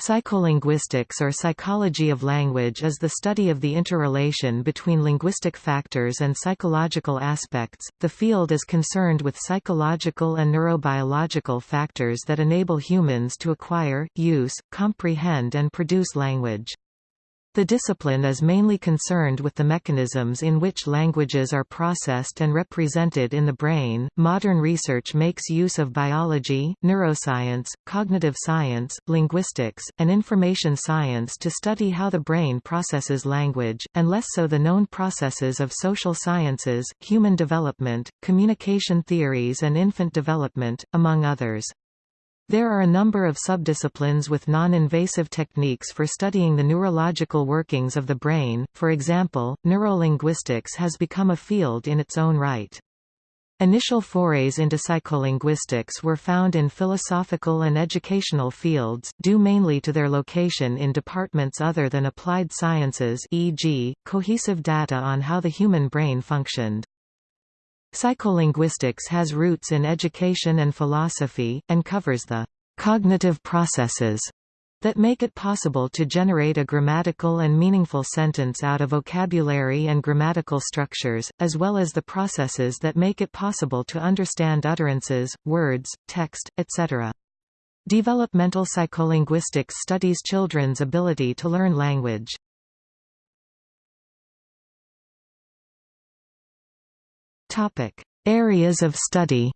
Psycholinguistics or psychology of language is the study of the interrelation between linguistic factors and psychological aspects. The field is concerned with psychological and neurobiological factors that enable humans to acquire, use, comprehend, and produce language. The discipline is mainly concerned with the mechanisms in which languages are processed and represented in the brain. Modern research makes use of biology, neuroscience, cognitive science, linguistics, and information science to study how the brain processes language, and less so the known processes of social sciences, human development, communication theories, and infant development, among others. There are a number of subdisciplines with non-invasive techniques for studying the neurological workings of the brain, for example, neurolinguistics has become a field in its own right. Initial forays into psycholinguistics were found in philosophical and educational fields, due mainly to their location in departments other than applied sciences e.g., cohesive data on how the human brain functioned. Psycholinguistics has roots in education and philosophy, and covers the cognitive processes that make it possible to generate a grammatical and meaningful sentence out of vocabulary and grammatical structures, as well as the processes that make it possible to understand utterances, words, text, etc. Developmental psycholinguistics studies children's ability to learn language. Topic: Areas of study.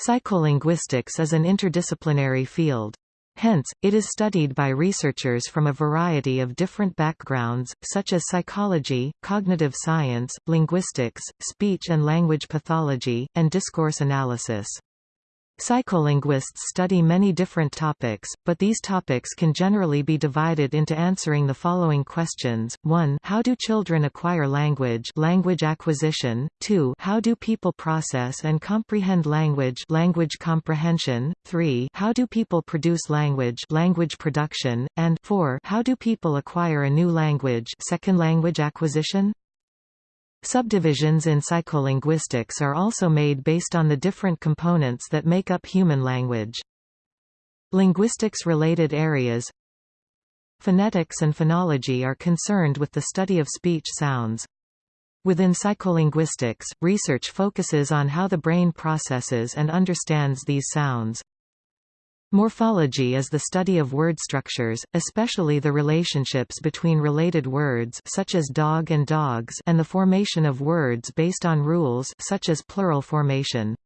Psycholinguistics is an interdisciplinary field. Hence, it is studied by researchers from a variety of different backgrounds, such as psychology, cognitive science, linguistics, speech and language pathology, and discourse analysis. Psycholinguists study many different topics, but these topics can generally be divided into answering the following questions. 1. How do children acquire language language acquisition? 2. How do people process and comprehend language language comprehension? 3. How do people produce language language production? And 4. How do people acquire a new language second language acquisition? Subdivisions in psycholinguistics are also made based on the different components that make up human language. Linguistics-related areas Phonetics and phonology are concerned with the study of speech sounds. Within psycholinguistics, research focuses on how the brain processes and understands these sounds. Morphology is the study of word structures, especially the relationships between related words such as dog and dogs and the formation of words based on rules such as plural formation.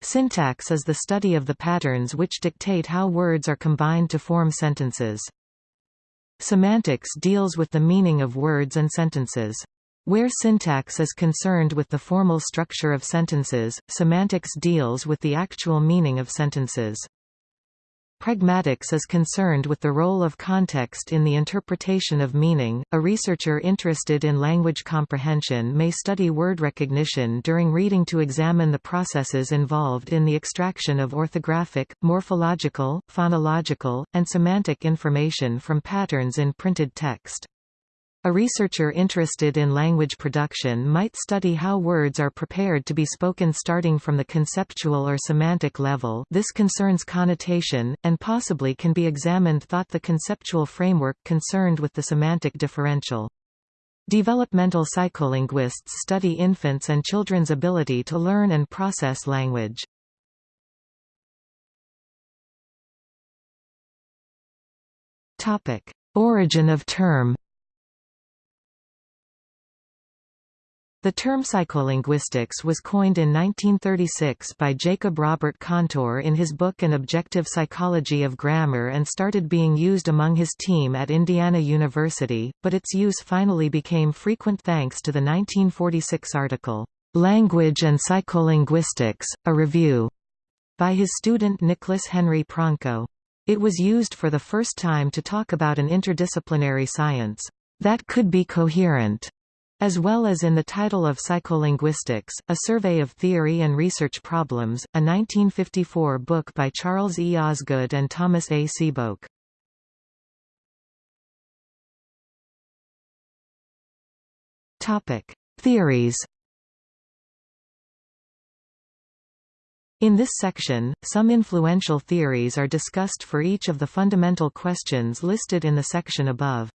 Syntax is the study of the patterns which dictate how words are combined to form sentences. Semantics deals with the meaning of words and sentences. Where syntax is concerned with the formal structure of sentences, semantics deals with the actual meaning of sentences. Pragmatics is concerned with the role of context in the interpretation of meaning. A researcher interested in language comprehension may study word recognition during reading to examine the processes involved in the extraction of orthographic, morphological, phonological, and semantic information from patterns in printed text. A researcher interested in language production might study how words are prepared to be spoken starting from the conceptual or semantic level this concerns connotation, and possibly can be examined thought the conceptual framework concerned with the semantic differential. Developmental psycholinguists study infants' and children's ability to learn and process language. Origin of term The term psycholinguistics was coined in 1936 by Jacob Robert Kantor in his book An Objective Psychology of Grammar and started being used among his team at Indiana University, but its use finally became frequent thanks to the 1946 article, "'Language and Psycholinguistics, a Review' by his student Nicholas Henry Pronko. It was used for the first time to talk about an interdisciplinary science that could be coherent as well as in the title of Psycholinguistics, A Survey of Theory and Research Problems, a 1954 book by Charles E. Osgood and Thomas A. Sebeok. Theories In this section, some influential theories are discussed for each of the fundamental questions listed in the section above.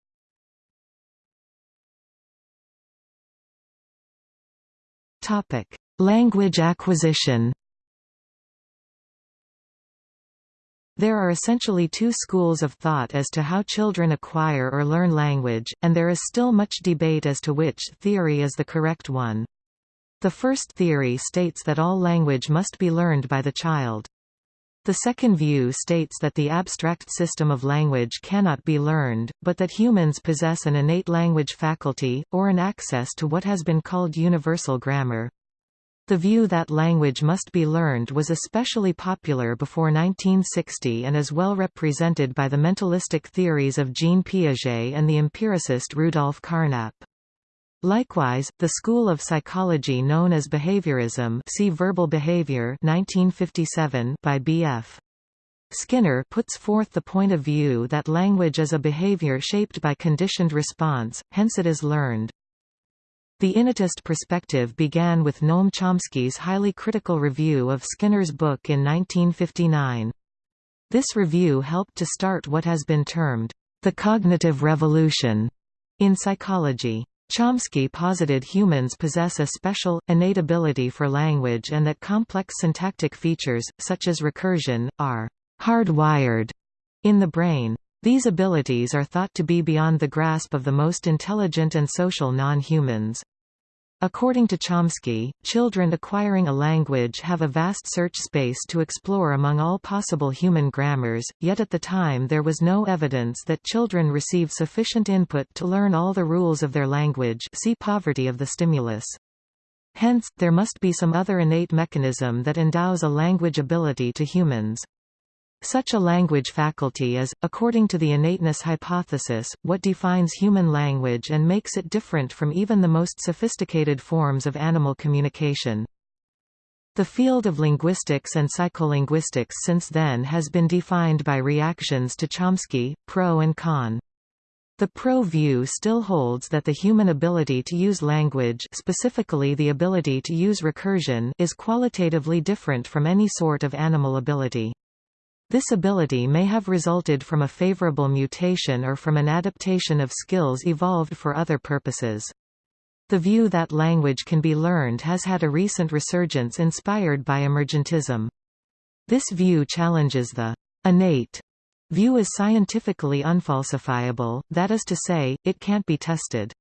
Topic: Language acquisition. There are essentially two schools of thought as to how children acquire or learn language, and there is still much debate as to which theory is the correct one. The first theory states that all language must be learned by the child. The second view states that the abstract system of language cannot be learned, but that humans possess an innate language faculty, or an access to what has been called universal grammar. The view that language must be learned was especially popular before 1960 and is well represented by the mentalistic theories of Jean Piaget and the empiricist Rudolf Carnap. Likewise, the school of psychology known as behaviorism see Verbal Behavior 1957 by B.F. Skinner puts forth the point of view that language is a behavior shaped by conditioned response, hence it is learned. The innatist perspective began with Noam Chomsky's highly critical review of Skinner's book in 1959. This review helped to start what has been termed, the cognitive revolution, in psychology. Chomsky posited humans possess a special, innate ability for language and that complex syntactic features, such as recursion, are hardwired in the brain. These abilities are thought to be beyond the grasp of the most intelligent and social non-humans. According to Chomsky, children acquiring a language have a vast search space to explore among all possible human grammars, yet at the time there was no evidence that children receive sufficient input to learn all the rules of their language see poverty of the stimulus. Hence, there must be some other innate mechanism that endows a language ability to humans. Such a language faculty is, according to the innateness hypothesis, what defines human language and makes it different from even the most sophisticated forms of animal communication. The field of linguistics and psycholinguistics since then has been defined by reactions to Chomsky, pro and con. The pro view still holds that the human ability to use language specifically the ability to use recursion is qualitatively different from any sort of animal ability. This ability may have resulted from a favorable mutation or from an adaptation of skills evolved for other purposes. The view that language can be learned has had a recent resurgence inspired by emergentism. This view challenges the innate view as scientifically unfalsifiable, that is to say, it can't be tested.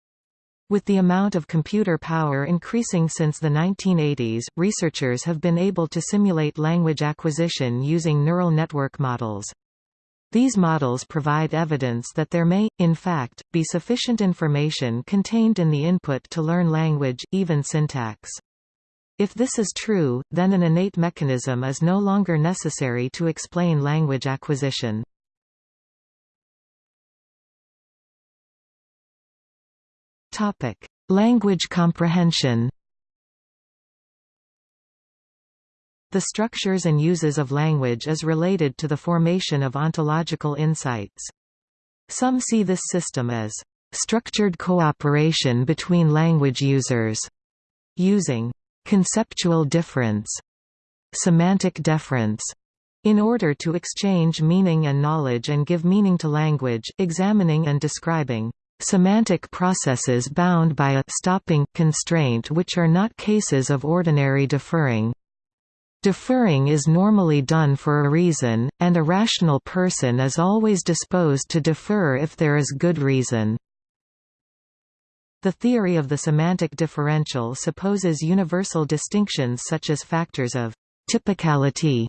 With the amount of computer power increasing since the 1980s, researchers have been able to simulate language acquisition using neural network models. These models provide evidence that there may, in fact, be sufficient information contained in the input to learn language, even syntax. If this is true, then an innate mechanism is no longer necessary to explain language acquisition. Topic: Language comprehension. The structures and uses of language is related to the formation of ontological insights. Some see this system as structured cooperation between language users, using conceptual difference, semantic deference, in order to exchange meaning and knowledge and give meaning to language, examining and describing semantic processes bound by a stopping constraint which are not cases of ordinary deferring. Deferring is normally done for a reason, and a rational person is always disposed to defer if there is good reason. The theory of the semantic differential supposes universal distinctions such as factors of typicality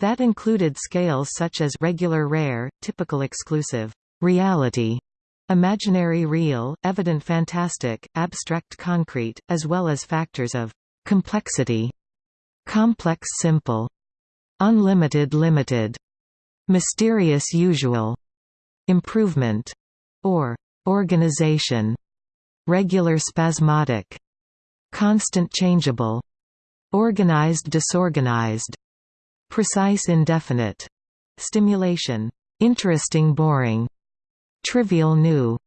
that included scales such as regular rare, typical exclusive, reality, Imaginary real, evident fantastic, abstract concrete, as well as factors of complexity, complex simple, unlimited limited, mysterious usual, improvement, or organization, regular spasmodic, constant changeable, organized disorganized, precise indefinite, stimulation, interesting boring, trivial new,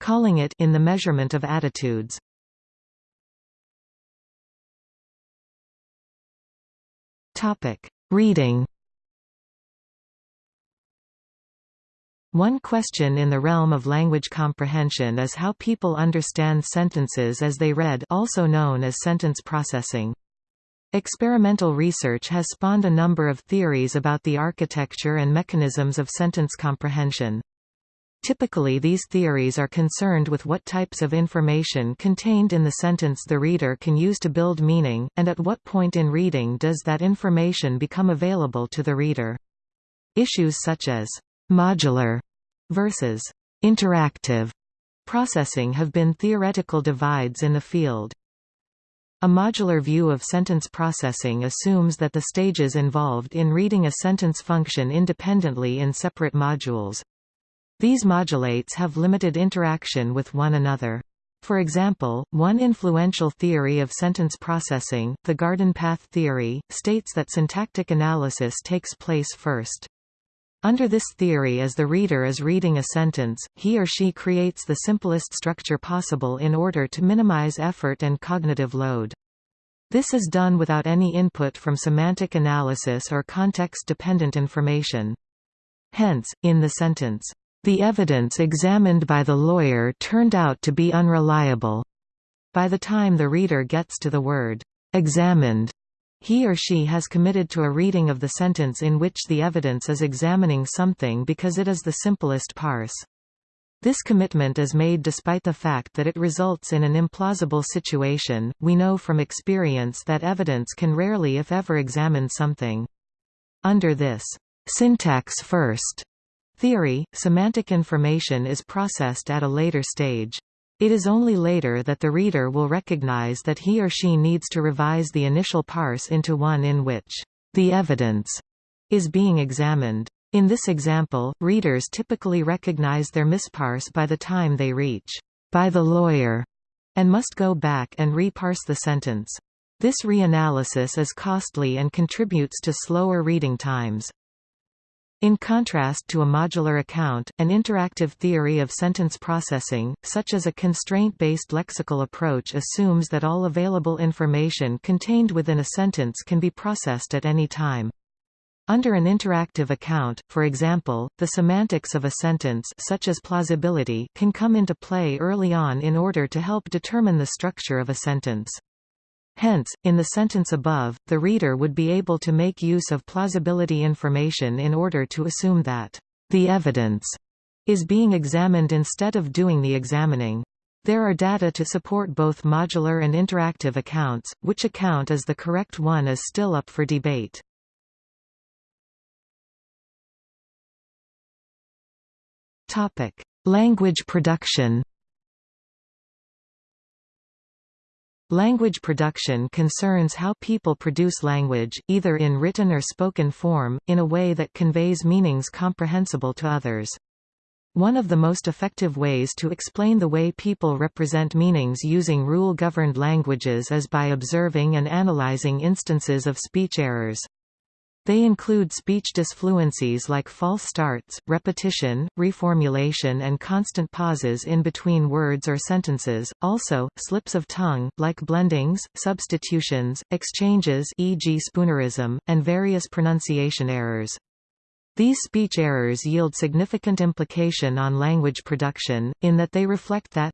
calling it in the measurement of attitudes. Topic: Reading. One question in the realm of language comprehension is how people understand sentences as they read also known as sentence processing. Experimental research has spawned a number of theories about the architecture and mechanisms of sentence comprehension. Typically these theories are concerned with what types of information contained in the sentence the reader can use to build meaning, and at what point in reading does that information become available to the reader. Issues such as modular versus interactive processing have been theoretical divides in the field. A modular view of sentence processing assumes that the stages involved in reading a sentence function independently in separate modules. These modulates have limited interaction with one another. For example, one influential theory of sentence processing, the garden path theory, states that syntactic analysis takes place first. Under this theory as the reader is reading a sentence, he or she creates the simplest structure possible in order to minimize effort and cognitive load. This is done without any input from semantic analysis or context-dependent information. Hence, in the sentence, "...the evidence examined by the lawyer turned out to be unreliable." By the time the reader gets to the word, "...examined," He or she has committed to a reading of the sentence in which the evidence is examining something because it is the simplest parse. This commitment is made despite the fact that it results in an implausible situation. We know from experience that evidence can rarely if ever examine something. Under this syntax first theory, semantic information is processed at a later stage. It is only later that the reader will recognize that he or she needs to revise the initial parse into one in which the evidence is being examined. In this example, readers typically recognize their misparse by the time they reach by the lawyer and must go back and reparse the sentence. This reanalysis is costly and contributes to slower reading times. In contrast to a modular account, an interactive theory of sentence processing, such as a constraint-based lexical approach assumes that all available information contained within a sentence can be processed at any time. Under an interactive account, for example, the semantics of a sentence such as plausibility can come into play early on in order to help determine the structure of a sentence. Hence, in the sentence above, the reader would be able to make use of plausibility information in order to assume that the evidence is being examined instead of doing the examining. There are data to support both modular and interactive accounts, which account is the correct one is still up for debate. Language production Language production concerns how people produce language, either in written or spoken form, in a way that conveys meanings comprehensible to others. One of the most effective ways to explain the way people represent meanings using rule-governed languages is by observing and analyzing instances of speech errors. They include speech disfluencies like false starts, repetition, reformulation and constant pauses in between words or sentences, also, slips of tongue, like blendings, substitutions, exchanges e.g. spoonerism, and various pronunciation errors. These speech errors yield significant implication on language production, in that they reflect that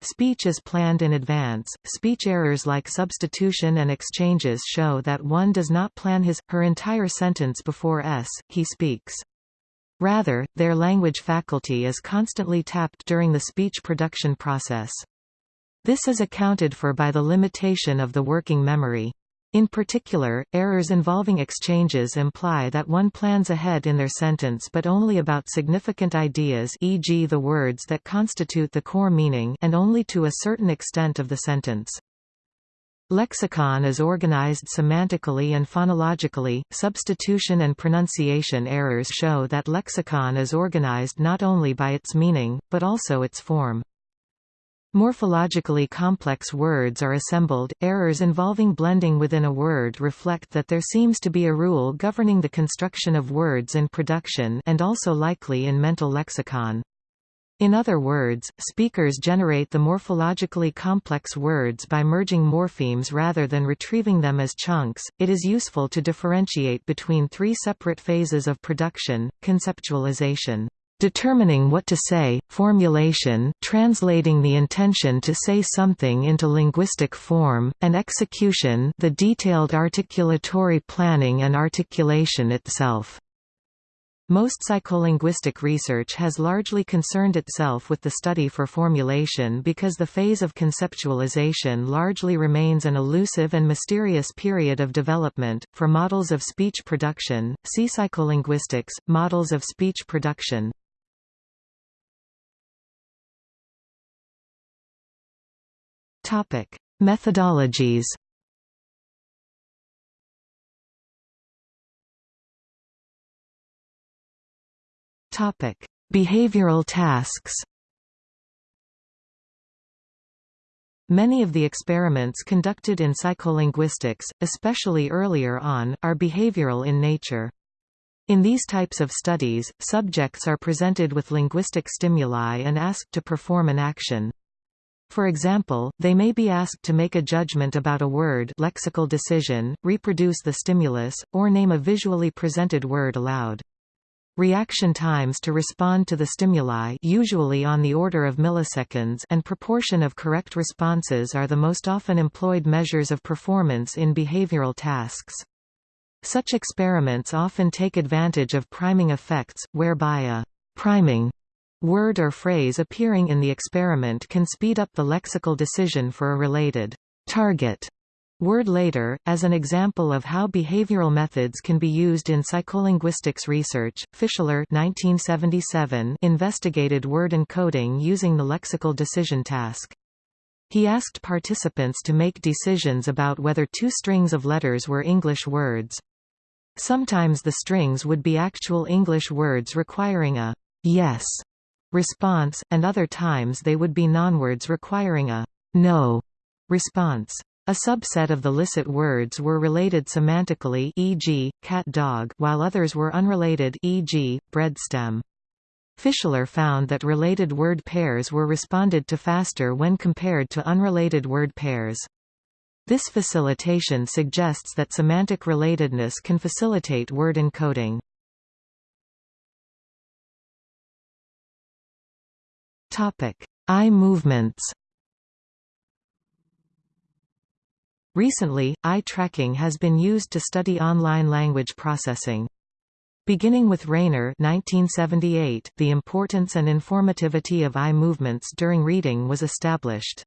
Speech is planned in advance. Speech errors like substitution and exchanges show that one does not plan his, her entire sentence before s, he speaks. Rather, their language faculty is constantly tapped during the speech production process. This is accounted for by the limitation of the working memory. In particular, errors involving exchanges imply that one plans ahead in their sentence but only about significant ideas e.g. the words that constitute the core meaning and only to a certain extent of the sentence. Lexicon is organized semantically and phonologically. Substitution and pronunciation errors show that lexicon is organized not only by its meaning, but also its form. Morphologically complex words are assembled. Errors involving blending within a word reflect that there seems to be a rule governing the construction of words in production and also likely in mental lexicon. In other words, speakers generate the morphologically complex words by merging morphemes rather than retrieving them as chunks. It is useful to differentiate between three separate phases of production conceptualization, determining what to say, formulation translating the intention to say something into linguistic form, and execution the detailed articulatory planning and articulation itself. Most psycholinguistic research has largely concerned itself with the study for formulation because the phase of conceptualization largely remains an elusive and mysterious period of development. For models of speech production, see psycholinguistics, models of speech production. Topic: Methodologies. Topic: Behavioral tasks. Many of the experiments conducted in psycholinguistics, especially earlier on, are behavioral in nature. In these types of studies, subjects are presented with linguistic stimuli and asked to perform an action. For example, they may be asked to make a judgment about a word lexical decision, reproduce the stimulus, or name a visually presented word aloud. Reaction times to respond to the stimuli usually on the order of milliseconds and proportion of correct responses are the most often employed measures of performance in behavioral tasks. Such experiments often take advantage of priming effects, whereby a priming word or phrase appearing in the experiment can speed up the lexical decision for a related target Word later, as an example of how behavioral methods can be used in psycholinguistics research, Fischler 1977 investigated word encoding using the lexical decision task. He asked participants to make decisions about whether two strings of letters were English words. Sometimes the strings would be actual English words requiring a yes response, and other times they would be nonwords requiring a no response. A subset of the licit words were related semantically e.g., cat-dog while others were unrelated e.g., bread-stem. Fischler found that related word pairs were responded to faster when compared to unrelated word pairs. This facilitation suggests that semantic relatedness can facilitate word encoding. Eye movements Recently, eye tracking has been used to study online language processing. Beginning with Rayner 1978, the importance and informativity of eye movements during reading was established.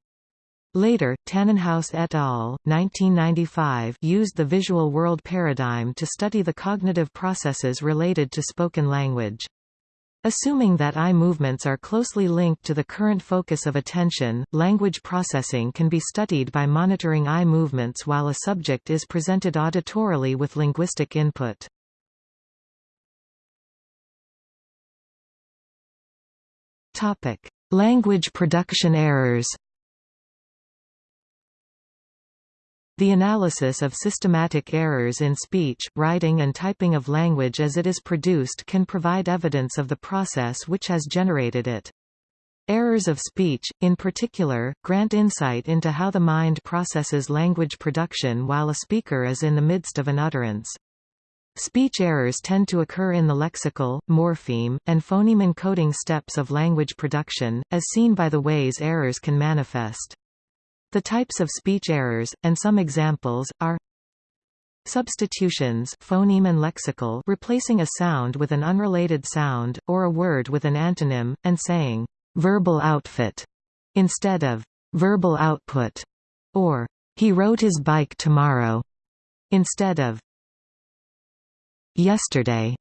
Later, Tanenhaus et al. 1995 used the visual world paradigm to study the cognitive processes related to spoken language. Assuming that eye movements are closely linked to the current focus of attention, language processing can be studied by monitoring eye movements while a subject is presented auditorily with linguistic input. Language production errors The analysis of systematic errors in speech, writing and typing of language as it is produced can provide evidence of the process which has generated it. Errors of speech, in particular, grant insight into how the mind processes language production while a speaker is in the midst of an utterance. Speech errors tend to occur in the lexical, morpheme, and phoneme encoding steps of language production, as seen by the ways errors can manifest. The types of speech errors, and some examples, are Substitutions phoneme and lexical replacing a sound with an unrelated sound, or a word with an antonym, and saying, verbal outfit, instead of verbal output, or he rode his bike tomorrow, instead of yesterday,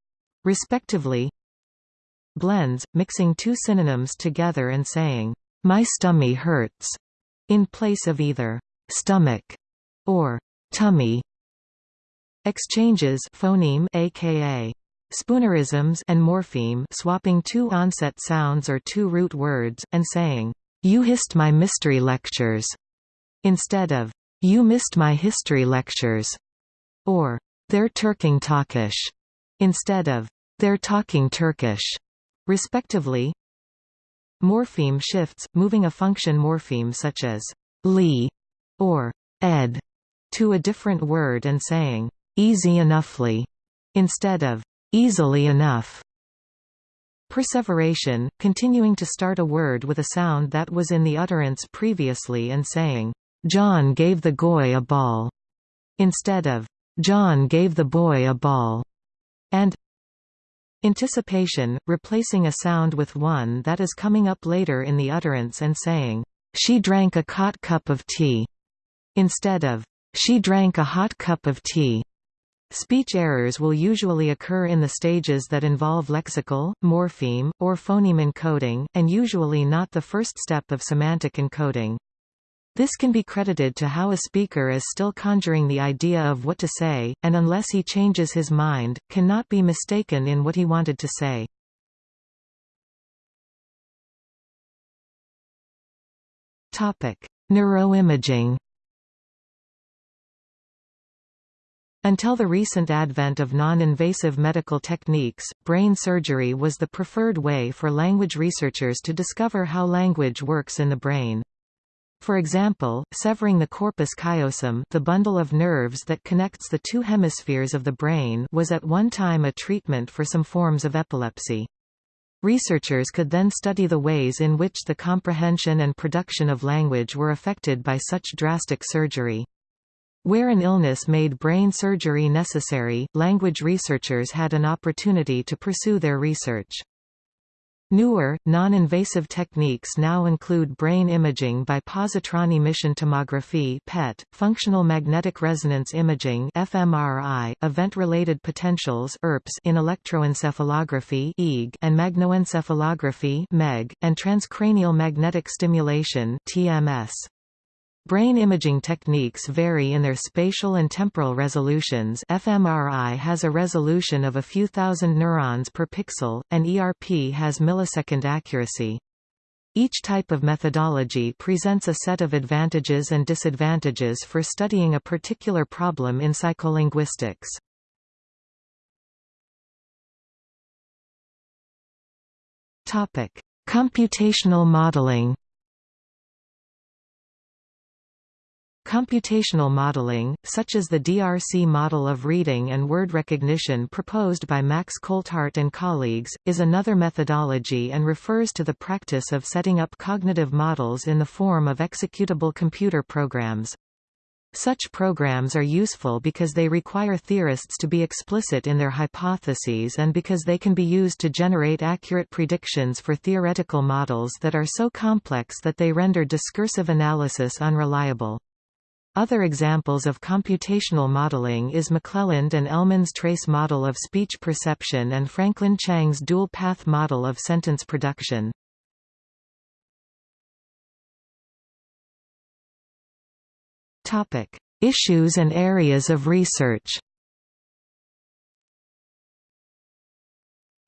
respectively. Blends, mixing two synonyms together and saying, my stummy hurts, in place of either stomach or tummy. Exchanges phoneme aka spoonerisms and morpheme swapping two onset sounds or two root words, and saying, "'You hissed my mystery lectures' instead of, "'You missed my history lectures' or "'They're Turking Talkish' instead of, "'They're talking Turkish' respectively. Morpheme shifts, moving a function morpheme such as «li» or «ed» to a different word and saying «easy enoughly» instead of «easily enough». Perseveration, continuing to start a word with a sound that was in the utterance previously and saying, "'John gave the goy a ball' instead of, "'John gave the boy a ball' and Anticipation, replacing a sound with one that is coming up later in the utterance and saying, "'She drank a hot cup of tea' instead of, "'She drank a hot cup of tea' Speech errors will usually occur in the stages that involve lexical, morpheme, or phoneme encoding, and usually not the first step of semantic encoding. This can be credited to how a speaker is still conjuring the idea of what to say, and unless he changes his mind, cannot be mistaken in what he wanted to say. Topic: Neuroimaging Until the recent advent of non-invasive medical techniques, brain surgery was the preferred way for language researchers to discover how language works in the brain. For example, severing the corpus callosum the bundle of nerves that connects the two hemispheres of the brain was at one time a treatment for some forms of epilepsy. Researchers could then study the ways in which the comprehension and production of language were affected by such drastic surgery. Where an illness made brain surgery necessary, language researchers had an opportunity to pursue their research. Newer, non-invasive techniques now include brain imaging by positron emission tomography (PET), functional magnetic resonance imaging (fMRI), event-related potentials (ERPs) in electroencephalography (EEG) and magnetoencephalography (MEG), and transcranial magnetic stimulation (TMS). Brain imaging techniques vary in their spatial and temporal resolutions fMRI has a resolution of a few thousand neurons per pixel, and ERP has millisecond accuracy. Each type of methodology presents a set of advantages and disadvantages for studying a particular problem in psycholinguistics. Computational modeling Computational modeling, such as the DRC model of reading and word recognition proposed by Max Coltheart and colleagues, is another methodology and refers to the practice of setting up cognitive models in the form of executable computer programs. Such programs are useful because they require theorists to be explicit in their hypotheses and because they can be used to generate accurate predictions for theoretical models that are so complex that they render discursive analysis unreliable. Other examples of computational modeling is McClelland and Elman's trace model of speech perception and Franklin Chang's dual-path model of sentence production. Topic. Issues and areas of research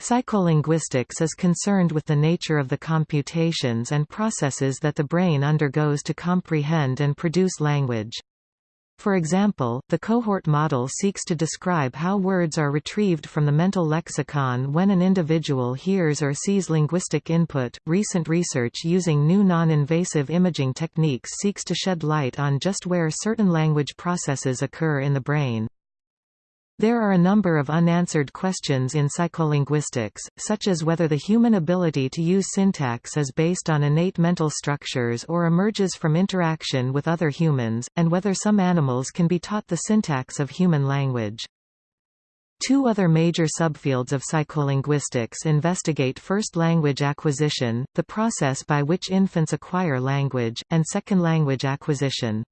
Psycholinguistics is concerned with the nature of the computations and processes that the brain undergoes to comprehend and produce language. For example, the cohort model seeks to describe how words are retrieved from the mental lexicon when an individual hears or sees linguistic input. Recent research using new non invasive imaging techniques seeks to shed light on just where certain language processes occur in the brain. There are a number of unanswered questions in psycholinguistics, such as whether the human ability to use syntax is based on innate mental structures or emerges from interaction with other humans, and whether some animals can be taught the syntax of human language. Two other major subfields of psycholinguistics investigate first language acquisition, the process by which infants acquire language, and second language acquisition.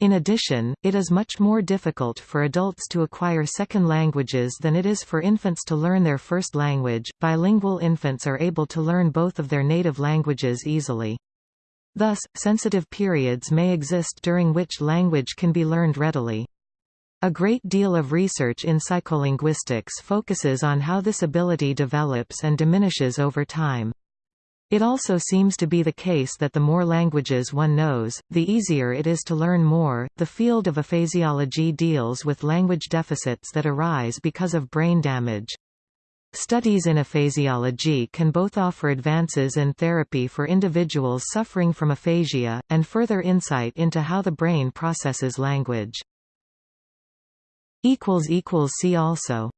In addition, it is much more difficult for adults to acquire second languages than it is for infants to learn their first language. Bilingual infants are able to learn both of their native languages easily. Thus, sensitive periods may exist during which language can be learned readily. A great deal of research in psycholinguistics focuses on how this ability develops and diminishes over time. It also seems to be the case that the more languages one knows, the easier it is to learn more. The field of aphasiology deals with language deficits that arise because of brain damage. Studies in aphasiology can both offer advances in therapy for individuals suffering from aphasia, and further insight into how the brain processes language. See also